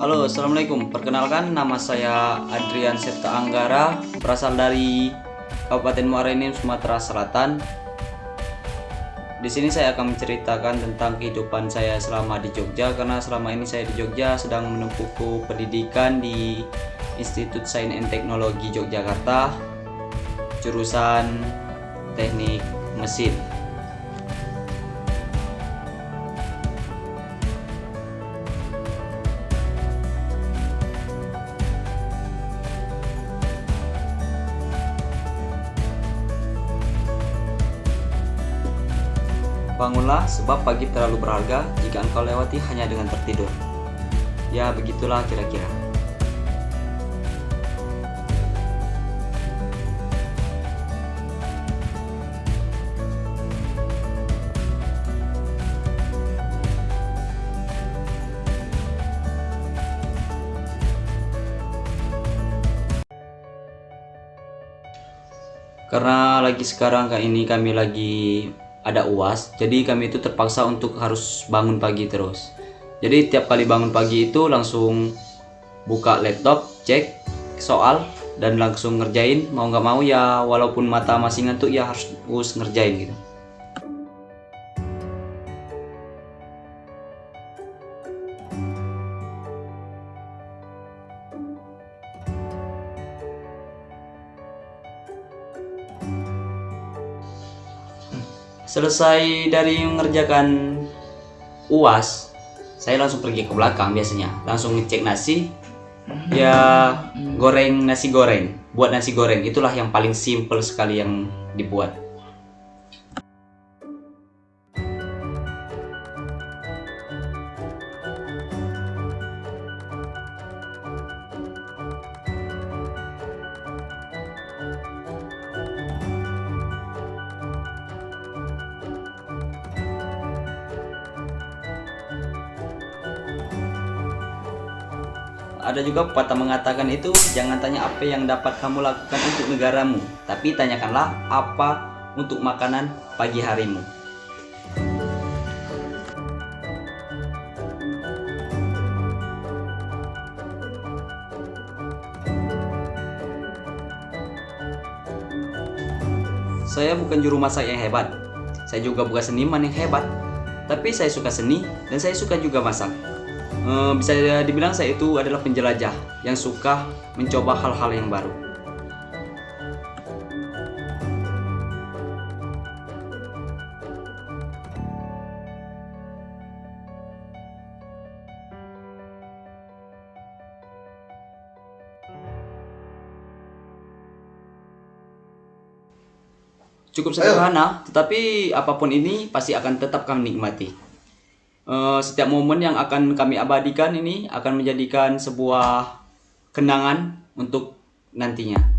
Halo, Assalamualaikum. Perkenalkan, nama saya Adrian Septa Anggara, berasal dari Kabupaten Muara Enim, Sumatera Selatan. Di sini saya akan menceritakan tentang kehidupan saya selama di Jogja, karena selama ini saya di Jogja sedang menempuh pendidikan di Institut Sains and Teknologi Yogyakarta, jurusan Teknik Mesin. Bangunlah sebab pagi terlalu berharga jika engkau lewati hanya dengan tertidur. Ya, begitulah kira-kira. Karena lagi sekarang kayak ini kami lagi ada uas jadi kami itu terpaksa untuk harus bangun pagi terus. Jadi tiap kali bangun pagi itu langsung buka laptop cek soal dan langsung ngerjain mau nggak mau ya walaupun mata masih ngantuk ya harus, ngerjain gitu selesai dari mengerjakan uas saya langsung pergi ke belakang biasanya. Langsung ngecek nasi. Ya goreng nasi goreng. Buat nasi goreng itulah yang paling simple sekali yang dibuat ada juga pepatah mengatakan itu jangan tanya apa yang dapat kamu lakukan untuk negaramu tapi tanyakanlah apa untuk makanan pagi harimu. Saya bukan juru masak yang hebat. Saya juga bukan seniman yang hebat. Tapi saya suka seni dan saya suka juga masak Eh, bisa dibilang saya itu adalah penjelajah yang suka mencoba hal-hal yang baru. Cukup sederhana, tetapi apa pun ini pasti akan tetap kami nikmati. Eh, setiap momen yang akan kami abadikan ini akan menjadikan sebuah kenangan untuk nantinya.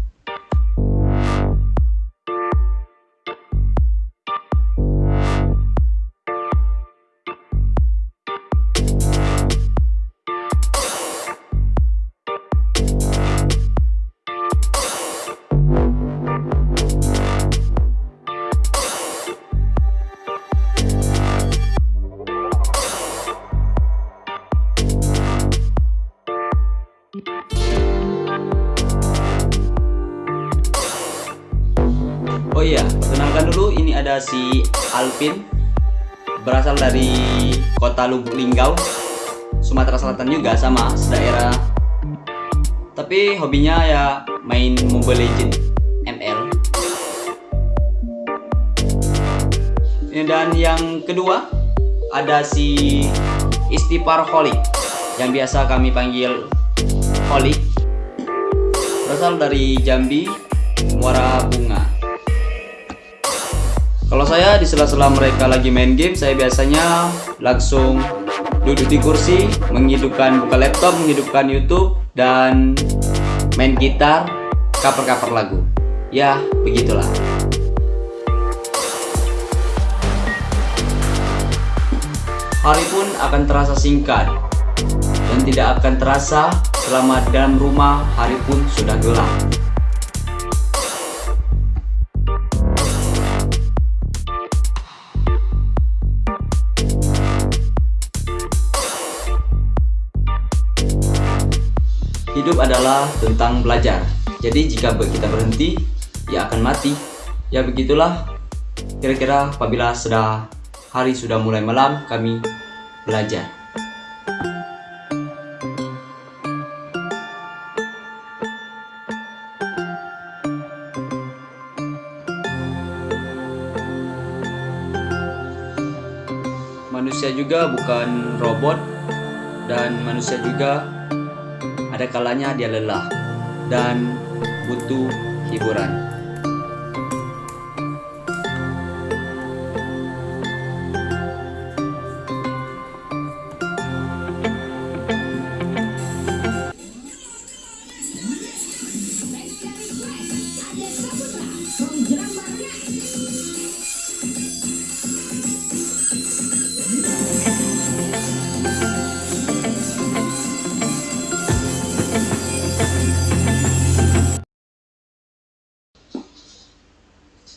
Oh iya, perkenalkan dulu ini ada si Alvin berasal dari kota Lubuk Linggau, Sumatera Selatan juga sama daerah. Tapi hobinya ya main Mobile Legend ML. Dan yang kedua ada si Istipar Holik yang biasa kami panggil Holik berasal dari Jambi, Muara Bunga. Kalau saya di sela-sela mereka lagi main game, saya biasanya langsung duduk di kursi, menghidupkan buka laptop, menghidupkan YouTube, dan main gitar, cover-cover lagu. Ya, begitulah. Hari pun akan terasa singkat dan tidak akan terasa selama dalam rumah hari pun sudah gelap. Hidup adalah tentang belajar. Jadi jika kita berhenti, ya akan mati. Ya begitulah. Kira-kira apabila sudah hari sudah mulai malam, kami belajar. Manusia juga bukan robot dan manusia juga ada kalanya dia lelah dan butuh hiburan.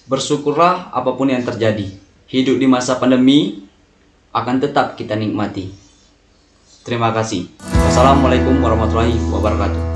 Bersyukurlah apa pun yang terjadi. Hidup di masa pandemi akan tetap kita nikmati. Terima kasih. Wassalamualaikum warahmatullahi wabarakatuh.